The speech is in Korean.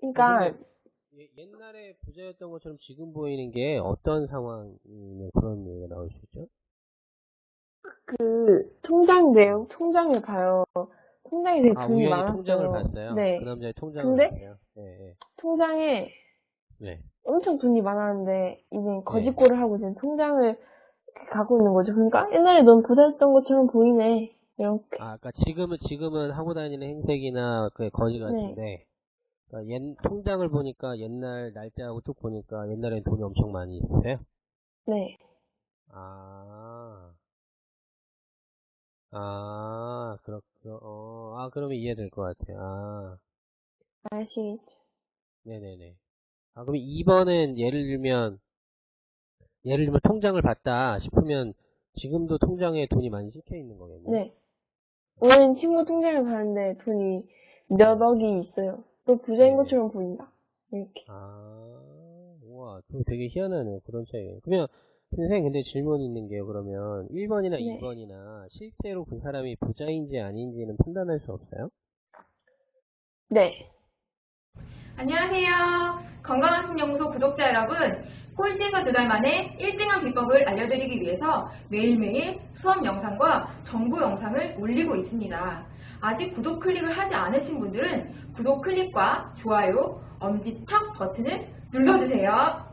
그러니까 예- 옛날에 부자였던 것처럼 지금 보이는 게 어떤 상황이면 그런 얘기가 나올 수 있죠? 그 통장 내용 통장을 봐요. 통장에 되게 아, 돈이 우연히 많았어요. 통장을 봤어요? 네. 그 남자의 통장을 근데? 봤어요? 네, 네. 통장에 네. 엄청 돈이 많았는데 이제 거짓골을 하고 지금 통장을 갖고 있는 거죠. 그러니까 옛날에 넌 부자였던 것처럼 보이네. 이렇게. 아, 그러니까 지금은 지금은 하고 다니는 행색이나 그 거지 네. 같은데 그러니까 옛 통장을 보니까 옛날 날짜하고 쭉 보니까 옛날엔 돈이 엄청 많이 있었어요. 네. 아, 아, 그렇, 어, 아, 그러면 이해될 것 같아요. 아, 아시겠죠? 네네네. 아, 그럼 2번은 예를 들면, 예를 들면 통장을 봤다 싶으면 지금도 통장에 돈이 많이 찍혀 있는 거겠네요. 네. 오늘 친구 통장을 봤는데 돈이 몇 억이 있어요. 또 부자인 네. 것처럼 보인다. 이렇게. 아, 우와, 되게 희한하네요. 그런 차이. 그러면, 선생님, 근데 질문 있는 게요, 그러면, 1번이나 네. 2번이나, 실제로 그 사람이 부자인지 아닌지는 판단할 수 없어요? 네. 안녕하세요. 건강한 신연구소 구독자 여러분. 꼴찌에서 두 달 만에 1등한 비법을 알려드리기 위해서 매일매일 수업 영상과 정보 영상을 올리고 있습니다. 아직 구독 클릭을 하지 않으신 분들은 구독 클릭과 좋아요, 엄지척 버튼을 눌러주세요.